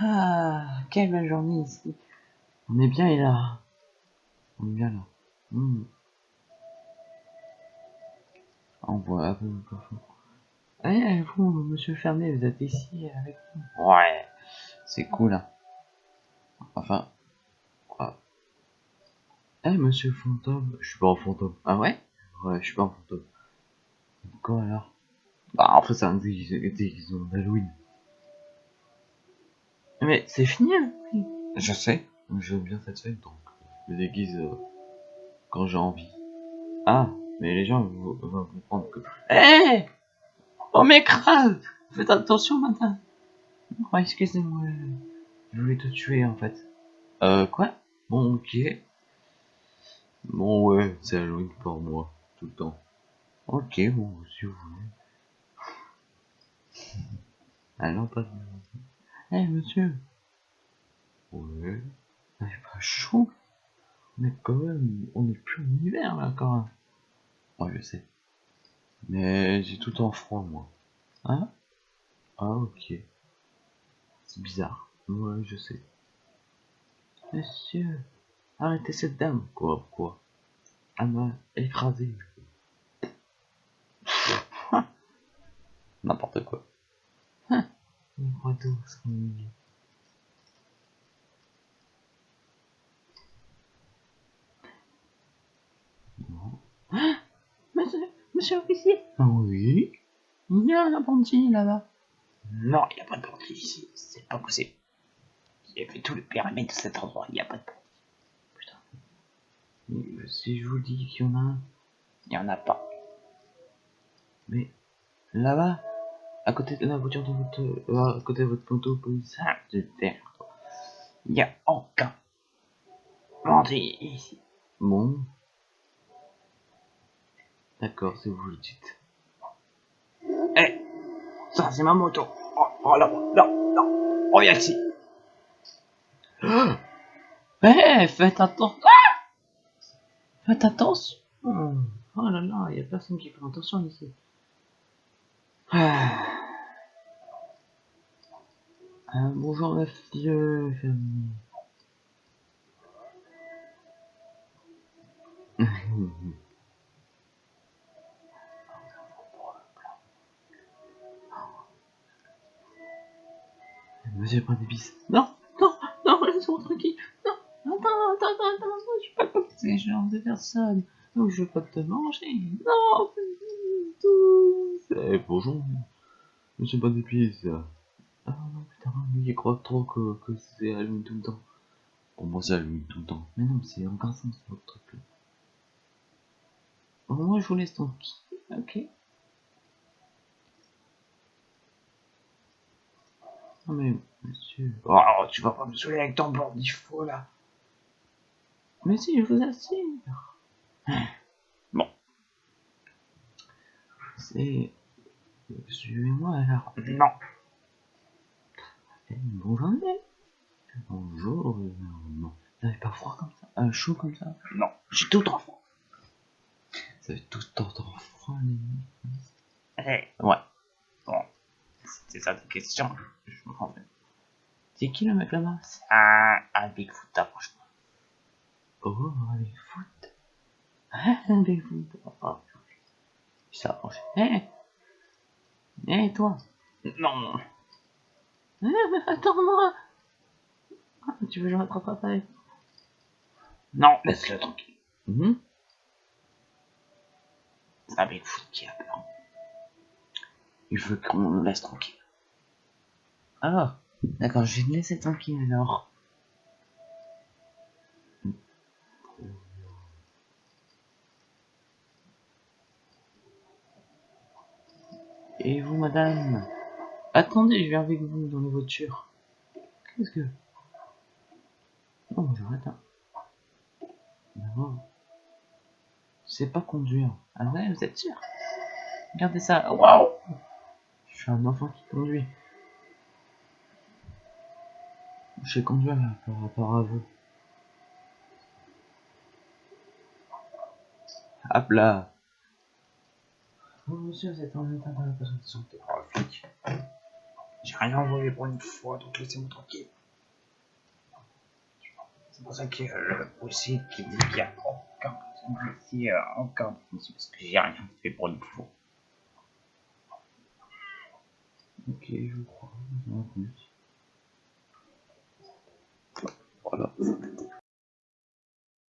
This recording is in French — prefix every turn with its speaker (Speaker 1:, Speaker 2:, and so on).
Speaker 1: Ah, quelle belle journée ici. On est bien là. On est bien là. Hmm. On voit un peu le plafond. Eh, vous, monsieur Fermé, vous êtes ici avec nous Ouais, c'est cool. Hein. Enfin, quoi Eh, monsieur Fantôme, je suis pas en fantôme. Ah ouais? Ouais, je suis pas en fantôme. Quoi alors? Bah, en fait, c'est un déguisement d'Halloween. Mais c'est fini, Halloween Je sais, j'aime bien cette fête, donc je me déguise euh, quand j'ai envie. Ah, mais les gens vont, vont comprendre que... Eh On m'écrase Faites attention maintenant Oh, excusez-moi. Je voulais te tuer, en fait. Euh, quoi? Bon, ok. Bon, ouais, c'est Halloween pour moi, tout le temps. Ok, bon, si vous voulez. Alors, pas de... Eh, monsieur Ouais. C'est pas chaud Mais quand même, on est plus en hiver, là, quand même. Ouais, je sais. Mais j'ai tout en froid, moi. Hein? Ah, ok. C'est bizarre. Ouais, je sais. Monsieur, arrêtez cette dame. Quoi, quoi Elle m'a écrasé. N'importe quoi. Sont mignons. Non. Ah monsieur, monsieur l'officier Oui Il y a un apprenti là-bas. Non, il n'y a pas de bandit ici. C'est pas possible. J'ai fait tout le périmètre de cet endroit. Il n'y a pas de bandit. Putain. Mais si je vous dis qu'il y en a un, il n'y en a pas. Mais là-bas, à côté de la voiture de votre, euh, à côté de votre poteau policier de terre, il n'y a aucun bandit ici. Bon. D'accord, si vous le dites. Eh, ça c'est ma moto. Oh, oh là, là, là. Oh, viens ici. Eh, faites attention. Ah faites attention. Oh là là, il n'y a personne qui fait attention ici. Ah. Euh, bonjour monsieur. Monsieur pas d'épices. Non, non, non, laisse-moi tranquille. Non, attends, attends, attends, attends, je suis pas comme ces genres de personnes. Donc je veux pas te manger. Non, c'est bonjour. Monsieur pas d'épices. Ah non, putain, il croit trop que, que c'est Halloween tout le temps. Moi, c'est Halloween tout le temps. Mais non, c'est ça, c'est votre truc là. Bon, moi, je vous laisse tranquille. Ok. Non mais, monsieur... Oh, tu vas pas me saouler avec ton faux là. Mais si, je vous assure. Bon. C'est... Suivez-moi alors. Non. Eh, bonjour, Bonjour. Non. Vous pas froid comme ça? Euh, Chaud comme ça? Non, j'ai tout en froid. Vous avez tout en froid, les Eh, ouais. Bon. C'est ça ta question Je me rends C'est qui le mec là-bas? C'est un, un Bigfoot, approche-toi. Oh, un Bigfoot. Ah, un Bigfoot. Oh, il s'approche. Eh Eh, toi Non eh, Attends-moi ah, Tu veux que je m'attrape avec Non, laisse-le tranquille. Mm -hmm. C'est un Bigfoot qui a peur. Il veut qu'on le laisse tranquille. Alors, d'accord, je vais te laisser tranquille alors. Et vous, madame? Attendez, je viens avec vous dans la voiture. Qu'est-ce que... Non, j'arrête. Hein. Non. C'est pas conduire. Ah ouais, vous êtes sûr? Regardez ça. Waouh Je suis un enfant qui conduit. Je sais conduire là, par rapport à vous. Hop là monsieur, c'est en état de santé. Oh, flic. J'ai rien envoyé pour une fois, donc laissez-moi tranquille. C'est pour ça que euh, le possible qui dit qu'il n'y a aucun personnage ici, euh, aucun c'est parce que j'ai rien fait pour une fois. Ok, je crois. Voilà.